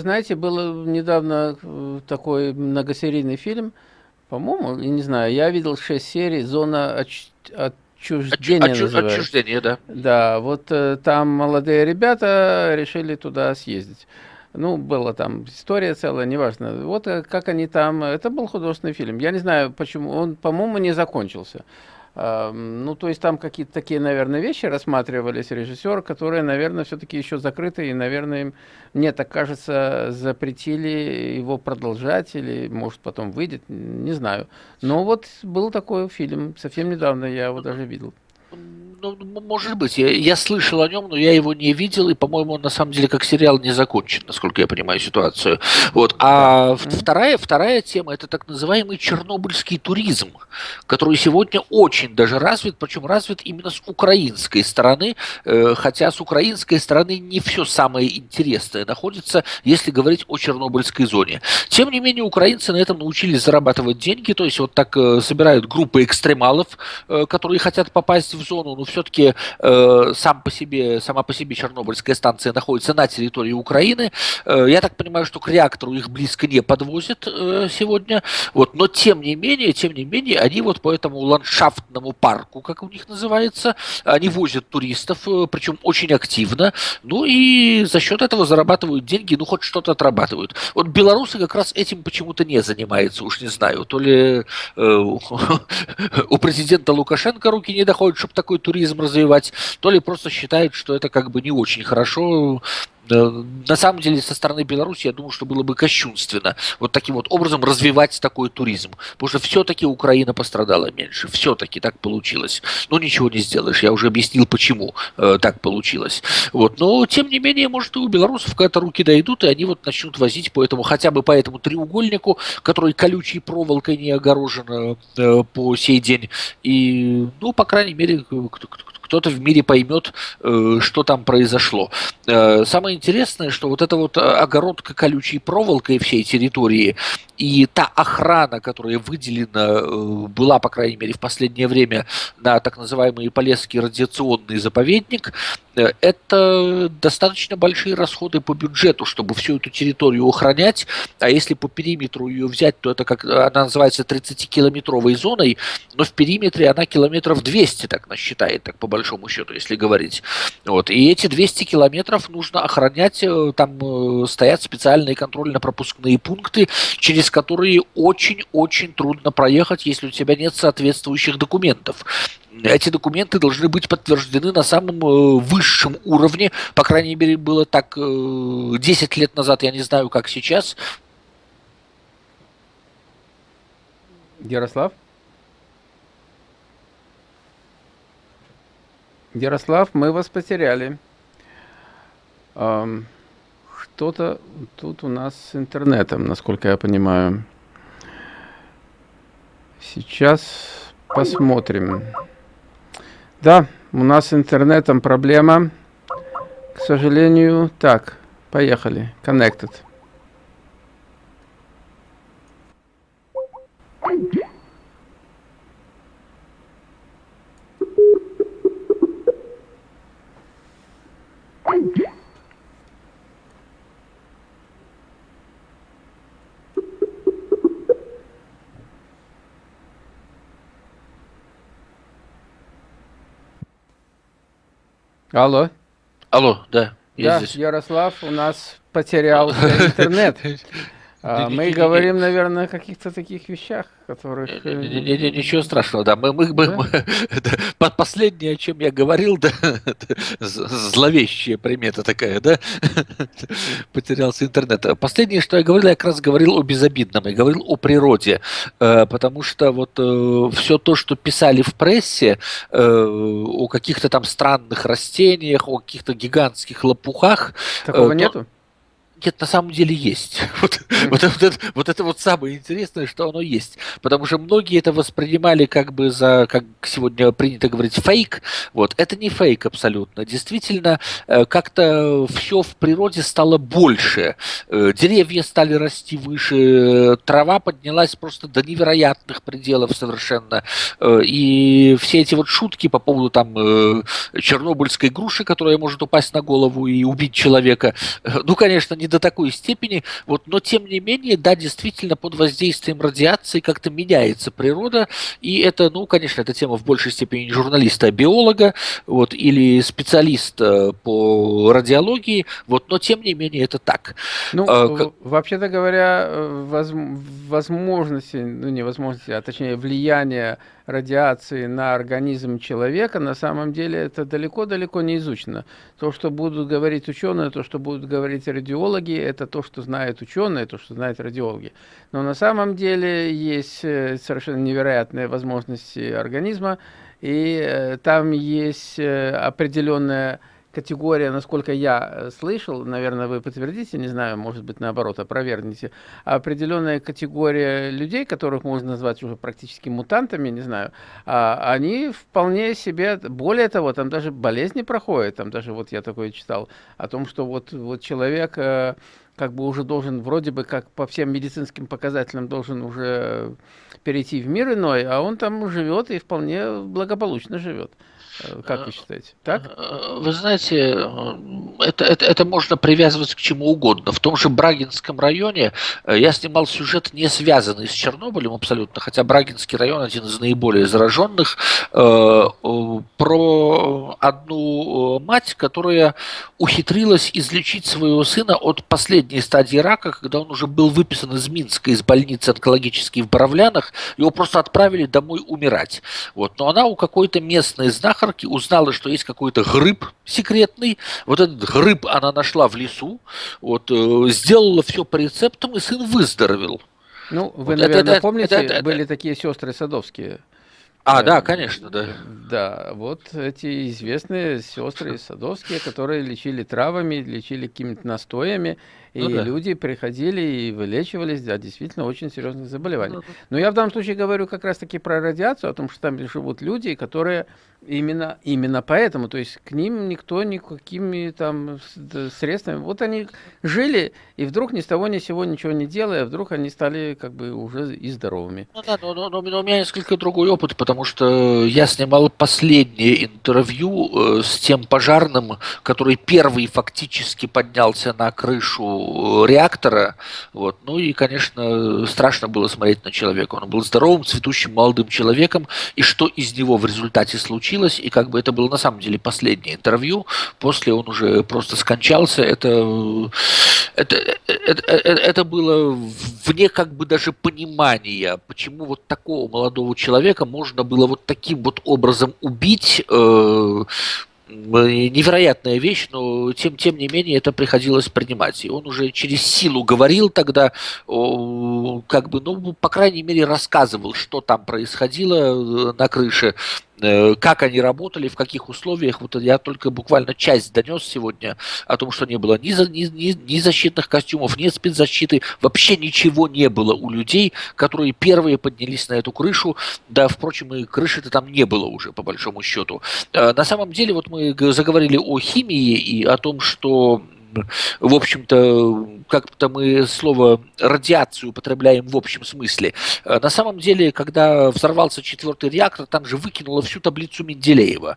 вы знаете, был недавно э, такой многосерийный фильм, по-моему, я не знаю, я видел шесть серий «Зона отч... отчуждения» Отчу... Отчуждение, да. Да, вот э, там молодые ребята решили туда съездить. Ну, была там история целая, неважно. Вот э, как они там... Это был художественный фильм. Я не знаю, почему. Он, по-моему, не закончился. Ну, то есть там какие-то такие, наверное, вещи рассматривались режиссер, которые, наверное, все-таки еще закрыты, и, наверное, им, мне так кажется, запретили его продолжать, или, может, потом выйдет, не знаю. Но вот был такой фильм, совсем недавно я его даже видел ну, может быть, я, я слышал о нем, но я его не видел, и, по-моему, он на самом деле как сериал не закончен, насколько я понимаю ситуацию. Вот. А да. вторая, вторая тема – это так называемый чернобыльский туризм, который сегодня очень даже развит, причем развит именно с украинской стороны, э, хотя с украинской стороны не все самое интересное находится, если говорить о чернобыльской зоне. Тем не менее, украинцы на этом научились зарабатывать деньги, то есть вот так э, собирают группы экстремалов, э, которые хотят попасть в зону, ну, все-таки э, сам по себе, сама по себе Чернобыльская станция находится на территории Украины. Э, я так понимаю, что к реактору их близко не подвозят э, сегодня. Вот, но тем не менее, тем не менее, они вот по этому ландшафтному парку, как у них называется, они возят туристов, э, причем очень активно. Ну и за счет этого зарабатывают деньги, ну хоть что-то отрабатывают. Вот белорусы как раз этим почему-то не занимаются, уж не знаю. То ли э, у президента Лукашенко руки не доходят, чтобы такой туризм развивать, то ли просто считают, что это как бы не очень хорошо. На самом деле, со стороны Беларуси, я думаю, что было бы кощунственно вот таким вот образом развивать такой туризм. Потому что все-таки Украина пострадала меньше. Все-таки так получилось. Но ничего не сделаешь. Я уже объяснил, почему э, так получилось. Вот. Но, тем не менее, может, и у белорусов когда-то руки дойдут, и они вот начнут возить по этому, хотя бы по этому треугольнику, который колючей проволокой не огорожен э, по сей день. И, ну, по крайней мере, кто, кто, кто-то в мире поймет, э, что там произошло. Э, самое интересное, что вот эта вот э, огородка колючей проволокой всей территории и та охрана, которая выделена была, по крайней мере, в последнее время на так называемый Полесский радиационный заповедник, это достаточно большие расходы по бюджету, чтобы всю эту территорию охранять. А если по периметру ее взять, то это как она называется 30-километровой зоной, но в периметре она километров 200 так насчитает, так по большому счету, если говорить. Вот. И эти 200 километров нужно охранять, э, там э, стоят специальные контрольно-пропускные пункты, через которые очень-очень трудно проехать, если у тебя нет соответствующих документов эти документы должны быть подтверждены на самом э, высшем уровне. По крайней мере, было так 10 лет назад, я не знаю, как сейчас. Ярослав? Ярослав, мы вас потеряли. Что-то тут у нас с интернетом, насколько я понимаю. Сейчас посмотрим. Да, у нас с интернетом проблема. К сожалению. Так, поехали. Connected. Алло. Алло, да. Я да, здесь. Ярослав, у нас потерялся интернет. А, мы говорим, наверное, о каких-то таких вещах, которых... Э, ничего страшного, да. Мы, мы, мы, да? Последнее, о чем я говорил, да, зловещая примета такая, да, потерялся интернет. Последнее, что я говорил, я как раз говорил о безобидном, я говорил о природе, э, потому что вот э, все то, что писали в прессе о каких-то там странных растениях, о каких-то гигантских лопухах... Такого нету? Нет, на самом деле есть. Вот, вот, вот, это, вот это вот самое интересное, что оно есть. Потому что многие это воспринимали как бы за, как сегодня принято говорить, фейк. Вот, это не фейк абсолютно. Действительно, э, как-то все в природе стало больше. Э, деревья стали расти выше, трава поднялась просто до невероятных пределов совершенно. Э, и все эти вот шутки по поводу там чернобыльской груши, которая может упасть на голову и убить человека, ну, конечно, не до такой степени, вот, но тем не менее, да, действительно, под воздействием радиации как-то меняется природа, и это, ну, конечно, это тема в большей степени не журналиста, а биолога, вот, или специалиста по радиологии, вот, но тем не менее это так. Ну, а, вообще-то говоря, э, воз, возможности, ну, не возможности, а точнее влияние радиации на организм человека, на самом деле это далеко-далеко не изучено. То, что будут говорить ученые, то, что будут говорить радиологи, это то, что знают ученые, то, что знают радиологи. Но на самом деле есть э, совершенно невероятные возможности организма, и э, там есть э, определенная категория, насколько я э, слышал, наверное, вы подтвердите, не знаю, может быть, наоборот, опровергните, определенная категория людей, которых можно назвать уже практически мутантами, не знаю, а, они вполне себе, более того, там даже болезни проходят, там даже вот я такое читал, о том, что вот, вот человек э, как бы уже должен, вроде бы, как по всем медицинским показателям, должен уже перейти в мир иной, а он там живет и вполне благополучно живет. Э, как вы считаете? Так? Э, вы знаете, э, это, это, это можно привязывать к чему угодно. В том же Брагинском районе я снимал сюжет, не связанный с Чернобылем абсолютно, хотя Брагинский район один из наиболее зараженных, про одну мать, которая ухитрилась излечить своего сына от последней стадии рака, когда он уже был выписан из Минска, из больницы онкологической в Боровлянах, его просто отправили домой умирать. Вот. Но она у какой-то местной знахарки знахарки, узнала, что есть какой-то гриб секретный. Вот этот гриб она нашла в лесу, вот, э, сделала все по рецептам, и сын выздоровел. Ну, вы, вот наверное, это, помните, это, это, были это... такие сестры садовские. А, да, конечно, да. Да, вот эти известные сестры садовские, которые лечили травами, лечили какими-то настоями, и ну, да. люди приходили и вылечивались от действительно очень серьезных заболеваний. Ну, Но я в данном случае говорю как раз-таки про радиацию, о том, что там живут люди, которые именно, именно поэтому, то есть к ним никто никакими там средствами, вот они жили, и вдруг ни с того ни с сего ничего не делая, вдруг они стали как бы уже и здоровыми. Ну да, но, но, но, у меня несколько другой опыт, потому что я снимал последнее интервью э, с тем пожарным, который первый фактически поднялся на крышу реактора. Вот. Ну и, конечно, страшно было смотреть на человека. Он был здоровым, цветущим, молодым человеком. И что из него в результате случилось, и как бы это было на самом деле последнее интервью. После он уже просто скончался. Это, это, это, это, было вне как бы даже понимания, почему вот такого молодого человека можно было вот таким вот образом убить, э, невероятная вещь, но тем, тем не менее это приходилось принимать. И он уже через силу говорил тогда, как бы, ну, по крайней мере, рассказывал, что там происходило э, на крыше, как они работали, в каких условиях. Вот я только буквально часть донес сегодня о том, что не было ни, ни, ни, ни защитных костюмов, ни спецзащиты, вообще ничего не было у людей, которые первые поднялись на эту крышу. Да, впрочем, и крыши-то там не было уже, по большому счету. Э, на самом деле, вот мы заговорили о химии и о том, что в общем-то, как-то мы слово радиацию употребляем в общем смысле. Э, на самом деле, когда взорвался четвертый реактор, там же выкинуло всю таблицу Менделеева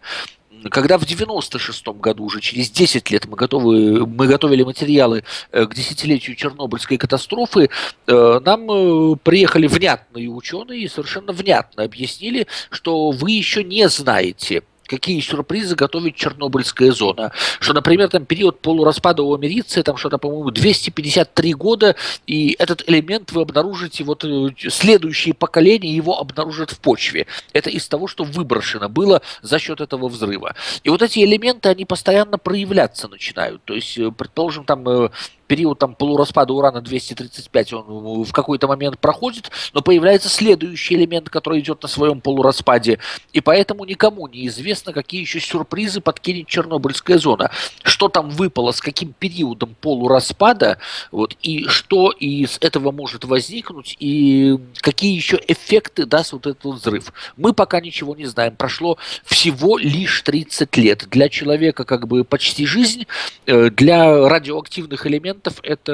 когда в 96 году, уже через 10 лет, мы, готовы, мы готовили материалы э, к десятилетию Чернобыльской катастрофы, э, нам приехали внятные ученые и совершенно внятно объяснили, что вы еще не знаете какие сюрпризы готовит Чернобыльская зона. Что, например, там период полураспада у америции, там что-то, по-моему, 253 года, и этот элемент вы обнаружите, вот э, следующие поколения его обнаружат в почве. Это из того, что выброшено было за счет этого взрыва. И вот эти элементы, они постоянно проявляться начинают. То есть, э, предположим, там э, период там, полураспада урана 235 он в какой-то момент проходит, но появляется следующий элемент, который идет на своем полураспаде, и поэтому никому не известно, какие еще сюрпризы подкинет Чернобыльская зона. Что там выпало, с каким периодом полураспада, вот, и что из этого может возникнуть, и какие еще эффекты даст вот этот взрыв. Мы пока ничего не знаем. Прошло всего лишь 30 лет. Для человека как бы почти жизнь, э, для радиоактивных элементов это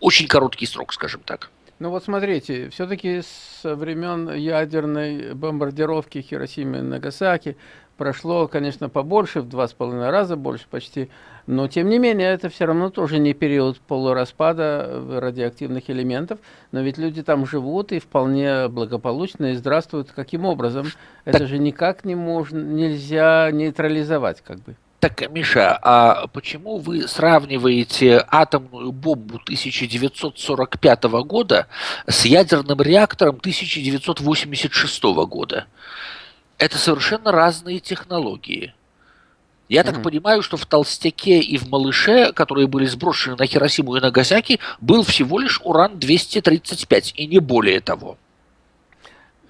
очень короткий срок, скажем так. Ну вот смотрите, все-таки со времен ядерной бомбардировки Хиросимы и Нагасаки прошло, конечно, побольше, в два с половиной раза больше почти, но тем не менее это все равно тоже не период полураспада радиоактивных элементов, но ведь люди там живут и вполне благополучно и здравствуют. Каким образом? Это же никак не можно, нельзя нейтрализовать как бы. Так, Миша, а почему вы сравниваете атомную бомбу 1945 года с ядерным реактором 1986 года? Это совершенно разные технологии. Я mm-hmm. так понимаю, что в Толстяке и в Малыше, которые были сброшены на Хиросиму и Нагасаки, был всего лишь уран-235, и не более того.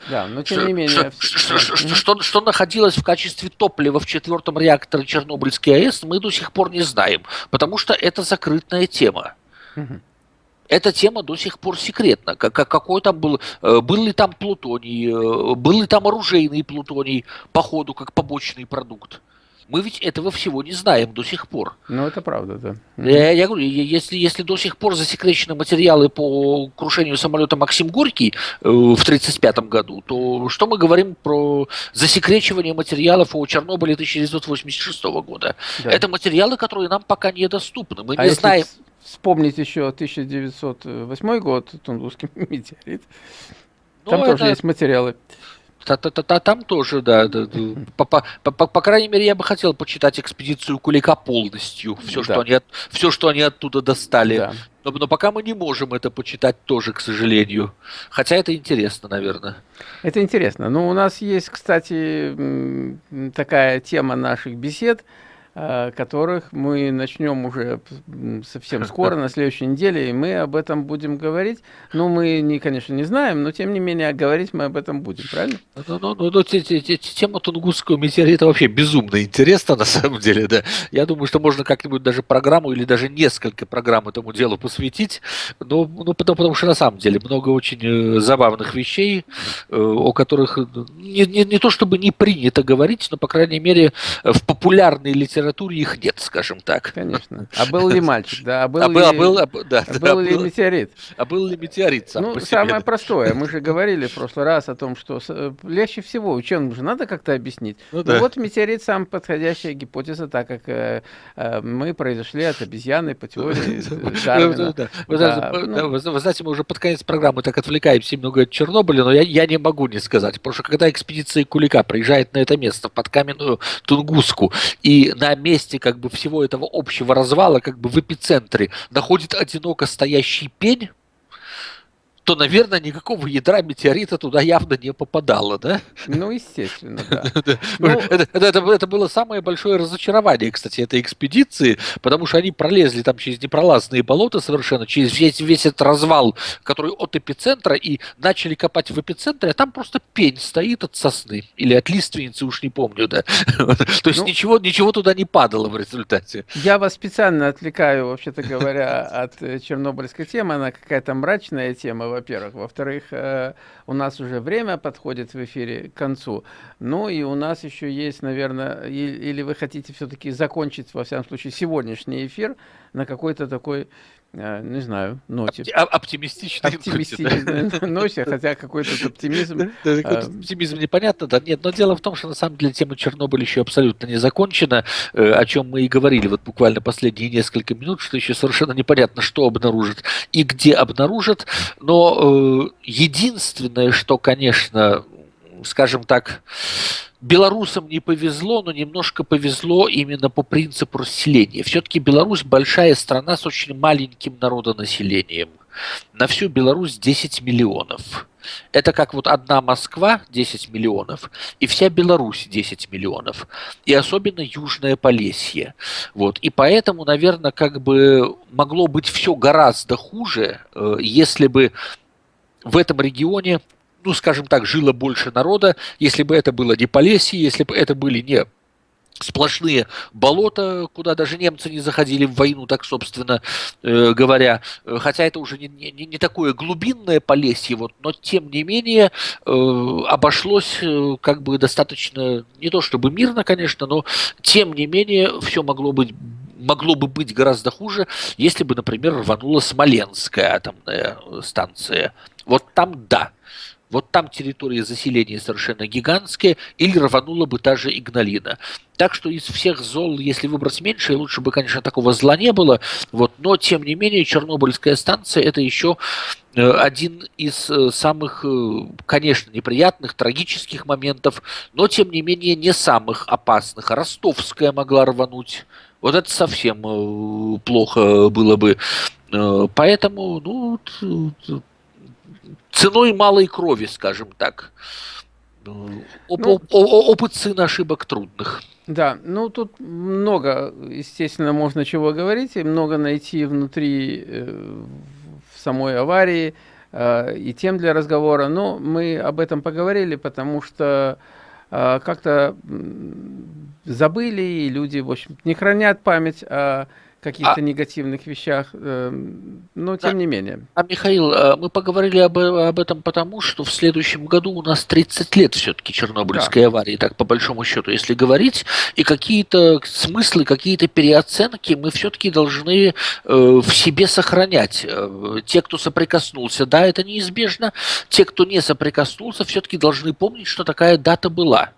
Да, но тем что, не менее... Что, что, что, что, что, что находилось в качестве топлива в четвертом реакторе Чернобыльской АЭС, мы до сих пор не знаем, потому что это закрытая тема. Угу. Эта тема до сих пор секретна. Как, какой там был, э, был ли там плутоний, э, был ли там оружейный плутоний, по ходу, как побочный продукт. Мы ведь этого всего не знаем до сих пор. Ну, это правда, да. Я, я говорю, если, если до сих пор засекречены материалы по крушению самолета Максим Горький э, в 1935 году, то что мы говорим про засекречивание материалов о Чернобыле 1986 года? Да. Это материалы, которые нам пока недоступны. Мы а не знаем... Вспомнить еще 1908 год, Тунгусский метеорит. Ну, Там это... тоже есть материалы. Та -та -та Там тоже, да. да, да. По, по, по, по крайней мере, я бы хотел почитать экспедицию Кулика полностью. Все, да. что, они, все что они оттуда достали. Да. Но, но пока мы не можем это почитать тоже, к сожалению. Хотя это интересно, наверное. Это интересно. Ну, у нас есть, кстати, такая тема наших бесед – которых мы начнем уже совсем скоро, на следующей неделе, и мы об этом будем говорить. Ну, мы, не, конечно, не знаем, но тем не менее говорить мы об этом будем, правильно? Ну, ну, ну, ну тема Тунгусского метеорита вообще безумно интересна, на самом деле, да. Я думаю, что можно как-нибудь даже программу или даже несколько программ этому делу посвятить, но, ну, потому, потому что на самом деле много очень э, забавных вещей, э, о которых не, не, не то чтобы не принято говорить, но, по крайней мере, в популярной литературе литературе их нет, скажем так. Конечно. А был ли мальчик, да? А был, а ли, а был, а, да, а был ли метеорит? А был ли метеорит сам Ну, самое простое. Мы же говорили в прошлый раз о том, что э, легче всего ученым же надо как-то объяснить. Ну, ну да. Вот метеорит сам подходящая гипотеза, так как э, э, мы произошли от обезьяны по теории Дарвина. Вы знаете, мы уже под конец программы так отвлекаемся много от Чернобыля, но я, я не могу не сказать, потому что когда экспедиция Кулика приезжает на это место, под каменную Тунгуску, и на месте как бы всего этого общего развала, как бы в эпицентре, находит одиноко стоящий пень, то, наверное, никакого ядра метеорита туда явно не попадало, да? Ну, естественно, да. Ну, это было самое большое разочарование, кстати, этой экспедиции, потому что они пролезли там через непролазные болота совершенно, через весь этот развал, который от эпицентра, и начали копать в эпицентре, а там просто пень стоит от сосны, или от лиственницы, уж не помню, да. То есть ну, ничего, ничего туда не падало в результате. Я вас специально отвлекаю, вообще-то говоря, от э, чернобыльской темы, она какая-то мрачная тема, во-первых. Во-вторых, э, у нас уже время подходит в эфире к концу. Ну и у нас еще есть, наверное, или вы хотите все-таки закончить, во всяком случае, сегодняшний эфир на какой-то такой не знаю, ноте. Оптимистичной Оптимистичной ноте, хотя какой-то оптимизм... Э, оптимизм непонятно, да, нет, но дело в том, что на самом деле тема Чернобыля еще абсолютно не закончена, э, о чем мы и говорили вот буквально последние несколько минут, что еще совершенно непонятно, что обнаружат и где обнаружат, но единственное, что, конечно, скажем так, белорусам не повезло, но немножко повезло именно по принципу расселения. Все-таки Беларусь большая страна с очень маленьким народонаселением. На всю Беларусь 10 миллионов. Это как вот одна Москва 10 миллионов и вся Беларусь 10 миллионов. И особенно Южное Полесье. Вот. И поэтому, наверное, как бы могло быть все гораздо хуже, э, если бы в этом регионе ну, скажем так, жило больше народа, если бы это было не Полесье, если бы это были не сплошные болота, куда даже немцы не заходили в войну, так собственно э, говоря. Хотя это уже не, не, не такое глубинное Полесье, вот, но тем не менее э, обошлось э, как бы достаточно, не то чтобы мирно, конечно, но тем не менее все могло быть могло бы быть гораздо хуже, если бы, например, рванула Смоленская атомная станция. Вот там да. Вот там территория заселения совершенно гигантская, или рванула бы та же Игналина. Так что из всех зол, если выбрать меньше, лучше бы, конечно, такого зла не было. Вот, но, тем не менее, Чернобыльская станция – это еще э, один из э, самых, э, конечно, неприятных, трагических моментов, но, тем не менее, не самых опасных. Ростовская могла рвануть. Вот это совсем плохо было бы. Поэтому, ну, ценой малой крови, скажем так. Оп ну, опыт сына ошибок трудных. Да, ну тут много, естественно, можно чего говорить, и много найти внутри э, в самой аварии э, и тем для разговора. Но мы об этом поговорили, потому что э, как-то забыли, и люди, в общем, не хранят память о каких-то а... негативных вещах, э, но тем да. не менее. А, Михаил, э, мы поговорили об, об этом потому, что в следующем году у нас 30 лет все-таки Чернобыльской да. аварии, так по большому счету, если говорить, и какие-то смыслы, какие-то переоценки мы все-таки должны э, в себе сохранять. Э, те, кто соприкоснулся, да, это неизбежно, те, кто не соприкоснулся, все-таки должны помнить, что такая дата была.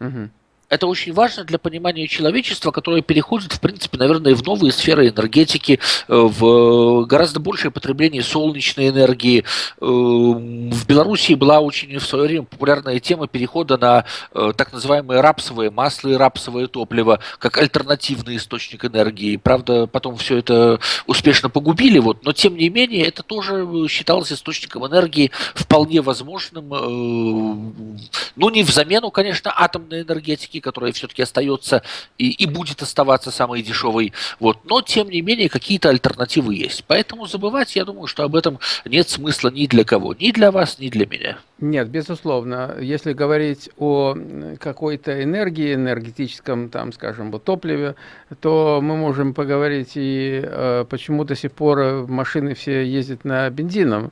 Угу. Это очень важно для понимания человечества, которое переходит, в принципе, наверное, в новые сферы энергетики, э, в гораздо большее потребление солнечной энергии. Э, в Белоруссии была очень в свое время популярная тема перехода на э, так называемые рапсовые масла и рапсовое топливо как альтернативный источник энергии. Правда, потом все это успешно погубили, вот, но тем не менее это тоже считалось источником энергии вполне возможным, ну не в замену, конечно, атомной энергетики, энергетики, которая все-таки остается и, и будет оставаться самой дешевой. Вот. Но, тем не менее, какие-то альтернативы есть. Поэтому забывать, я думаю, что об этом нет смысла ни для кого. Ни для вас, ни для меня. Нет, безусловно. Если говорить о какой-то энергии, энергетическом, там, скажем, вот топливе, то мы можем поговорить и э, почему до сих пор машины все ездят на бензином.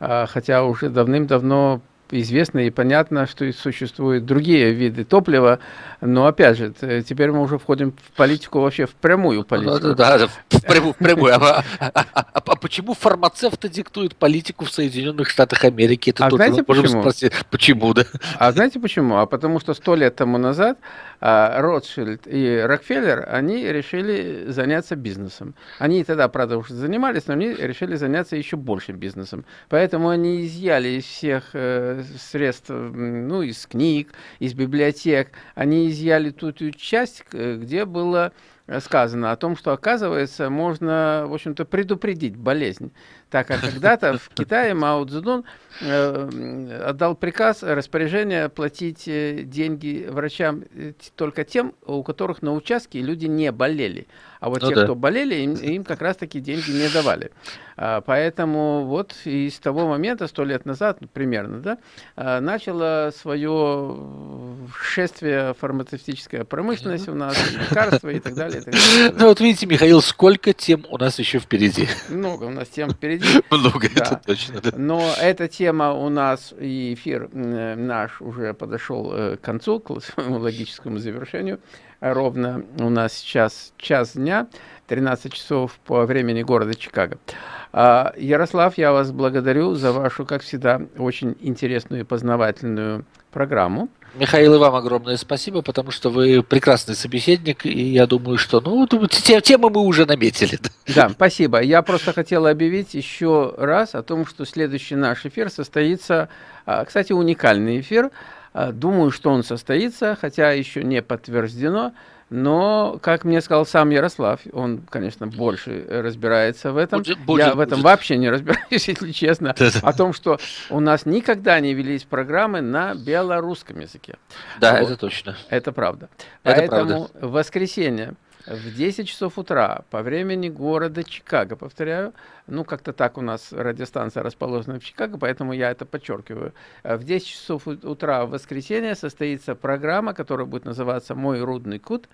Э, хотя уже давным-давно известно и понятно, что существуют другие виды топлива, но опять же, теперь мы уже входим в политику вообще в прямую политику. Да, да, в прямую. В прямую. А, а, а, а почему фармацевты диктуют политику в Соединенных Штатах Америки? Это а знаете почему? Спросить, почему, да? А знаете почему? А потому что сто лет тому назад а, Ротшильд и Рокфеллер, они решили заняться бизнесом. Они тогда, правда, уже занимались, но они решили заняться еще большим бизнесом. Поэтому они изъяли из всех э, средств, ну, из книг, из библиотек, они изъяли ту, ту часть, где было сказано о том, что, оказывается, можно, в общем-то, предупредить болезнь. Так как когда-то в Китае Мао Цзэдун э, отдал приказ, распоряжение платить э, деньги врачам э, только тем, у которых на участке люди не болели. А вот ну, те, да. кто болели, им, им как раз-таки деньги не давали. А, поэтому вот и с того момента, сто лет назад примерно, да, а, начало свое шествие фармацевтическая промышленность у нас, лекарства и так далее. И так далее. Ну вот видите, Михаил, сколько тем у нас еще впереди. Много у нас тем впереди. Много, да. это точно. Да. Но эта тема у нас, и эфир наш уже подошел э, к концу, к логическому завершению ровно у нас сейчас час дня, 13 часов по времени города Чикаго. А, Ярослав, я вас благодарю за вашу, как всегда, очень интересную и познавательную программу. Михаил, и вам огромное спасибо, потому что вы прекрасный собеседник, и я думаю, что, ну, темы мы уже наметили. Да, спасибо. Я просто хотел объявить еще раз о том, что следующий наш эфир состоится, а, кстати, уникальный эфир, думаю, что он состоится, хотя еще не подтверждено. Но, как мне сказал сам Ярослав, он, конечно, больше разбирается в этом. Будет, будет, Я в этом будет. вообще не разбираюсь, если честно. О том, что у нас никогда не велись программы на белорусском языке. Да, вот. это точно. Это правда. Это Поэтому правда. в воскресенье в 10 часов утра по времени города Чикаго, повторяю, Ну, как-то так у нас радиостанция расположена в Чикаго, поэтому я это подчеркиваю. В 10 часов утра в воскресенье состоится программа, которая будет называться «Мой рудный кут».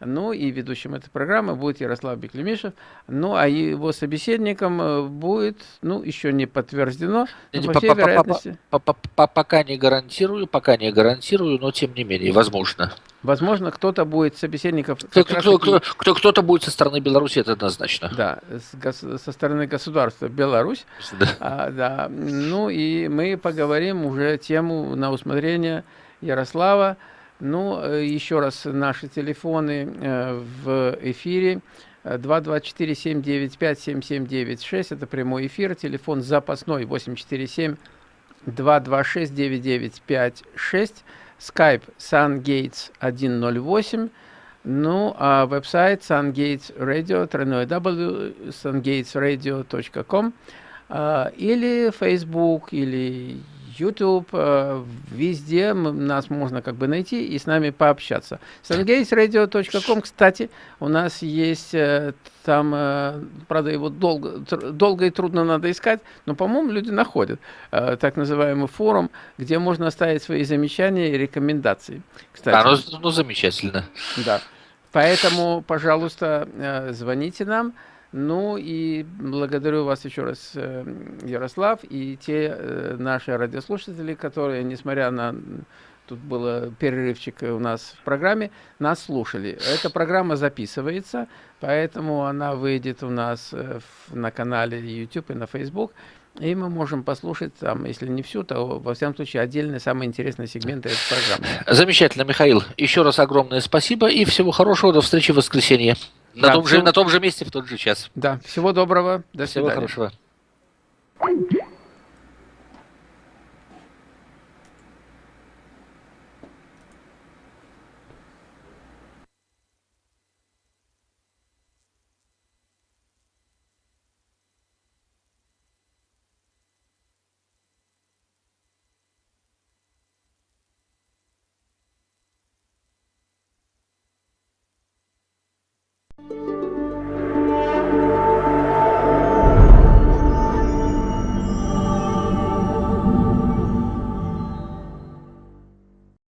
Ну и ведущим этой программы будет Ярослав Беклемишев. Ну а его собеседником э, будет, ну еще не подтверждено, но, по всей вероятности... Пока не гарантирую, пока не гарантирую, но тем не менее, возможно. Возможно, кто-то будет собеседников... Кто, кто, кто, кто, кто-то будет со стороны Беларуси, это однозначно. Да, с, со стороны государства Беларусь. Да. А, да. Ну и мы поговорим уже тему на усмотрение Ярослава. Ну, э, еще раз, наши телефоны э, в эфире. 224-795-7796, это прямой эфир, телефон запасной 847-226-9956, skype sungates108, ну, а веб-сайт Sungates Radio, www.sungatesradio.com, или Facebook, или YouTube, э, везде нас можно как бы найти и с нами пообщаться. sungatesradio.com, кстати, у нас есть э, там, э, правда, его долго, долго и трудно надо искать, но, по-моему, люди находят так называемый форум, где можно оставить свои замечания и рекомендации. Кстати. А, ну, ну замечательно. Да. Поэтому, пожалуйста, звоните нам. Ну и благодарю вас еще раз, э, Ярослав, и те э, наши радиослушатели, которые, несмотря на тут было перерывчик у нас в программе, нас слушали. Эта программа записывается, поэтому она выйдет у нас э, на канале YouTube и на Facebook. И мы можем послушать, там, если не всю, то, во всяком случае, отдельные, самые интересные сегменты этой программы. Замечательно, Михаил. Еще раз огромное спасибо и всего хорошего. До встречи в воскресенье. На, да, том, всего... же, на том же месте в тот же час. Да, всего доброго. До всего свидания. хорошего.